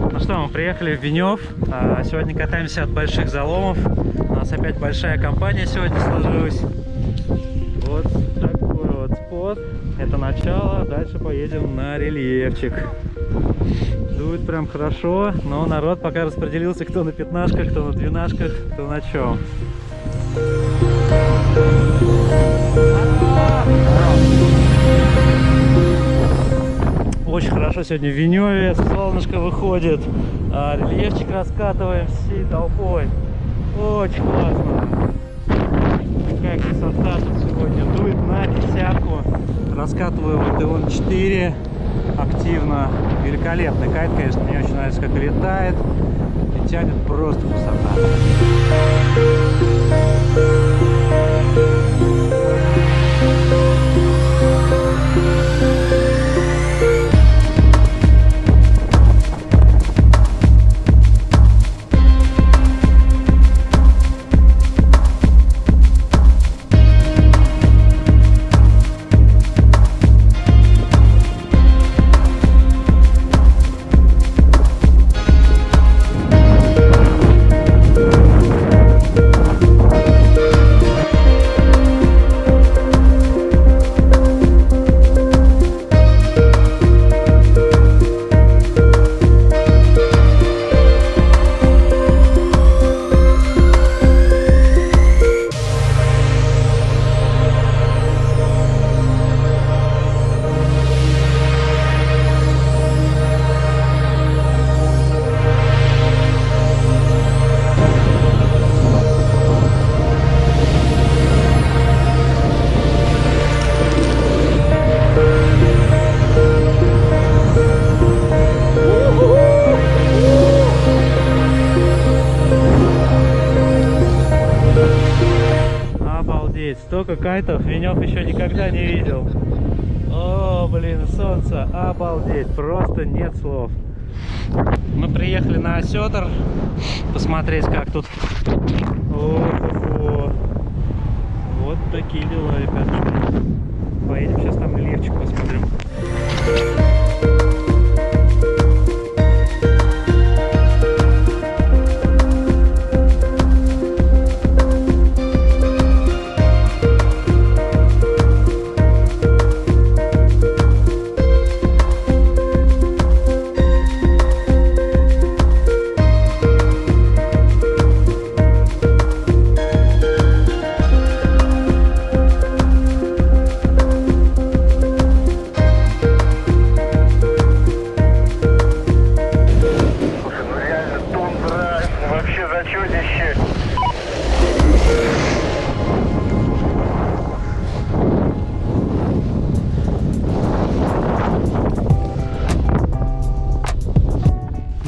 Ну что, мы приехали в Венев. А, сегодня катаемся от больших заломов. У нас опять большая компания сегодня сложилась. Вот такой вот спот. Это начало. Дальше поедем на рельефчик. Дует прям хорошо, но народ пока распределился, кто на пятнашках, кто на двенашках, кто на чем. Очень хорошо сегодня в Веневе, солнышко выходит, а рельефчик раскатываем всей толпой. Очень классно. Какая красота тут сегодня. Дует на десятку. Раскатываю вот он 4 активно. Великолепный кайт, конечно, мне очень нравится, как летает. И тянет просто высота. Столько кайтов Венев еще никогда не видел. О, блин, солнце, обалдеть, просто нет слов. Мы приехали на Осетр посмотреть, как тут. О-хо-хо. Вот такие дела, ребятушки.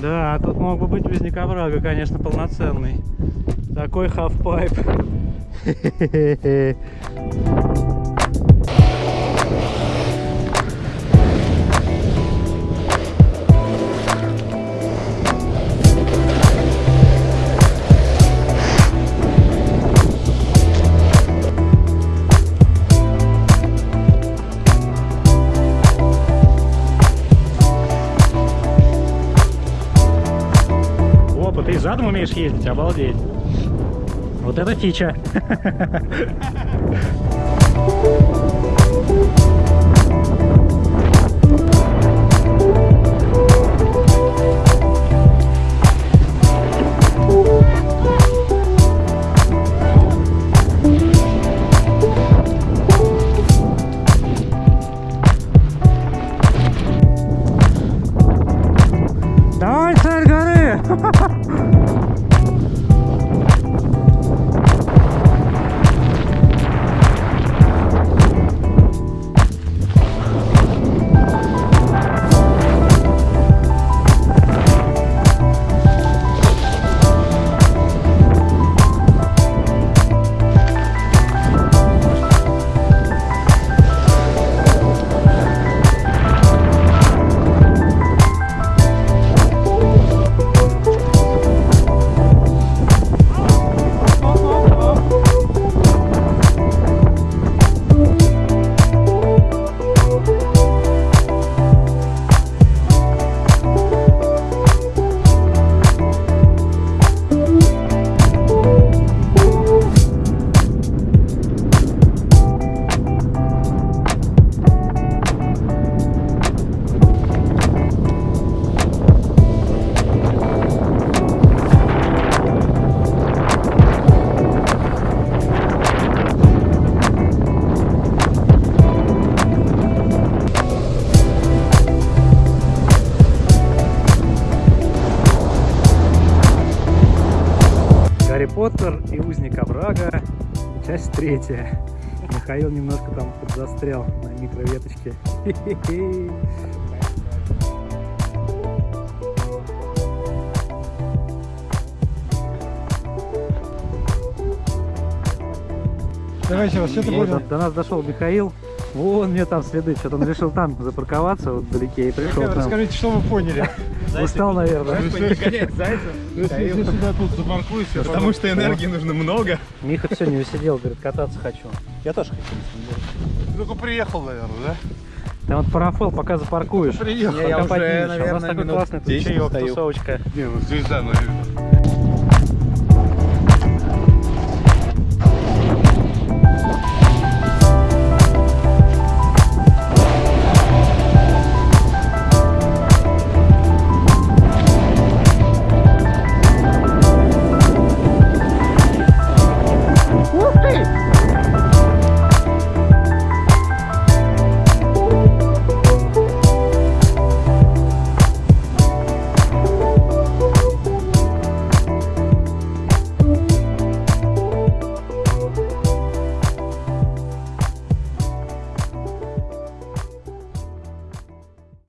Да, тут мог бы быть узник оврага, конечно, полноценный. Такой хавпайп. задом умеешь ездить, обалдеть. Вот это фича. Поттер и узник Абрага, часть третья. Михаил немножко там подзастрял на микроветочке. Давайте, вас что-то Вот, понял? до нас дошел Михаил. Вон мне там следы. Что-то он решил там запарковаться вот вдалеке и пришел к нам. Расскажите, что вы поняли? Устал, наверное. Если сюда тут запаркуйся, потому что энергии нужно много. Миха все не усидел, говорит, кататься хочу. Я тоже хочу. Только приехал, наверное, да? Там вот парафел, пока запаркуешь. Приехал. Я уже. А У нас наверное, такой минут классный тут 10 чаек, тусовочка. Не, ну здесь да, наверное.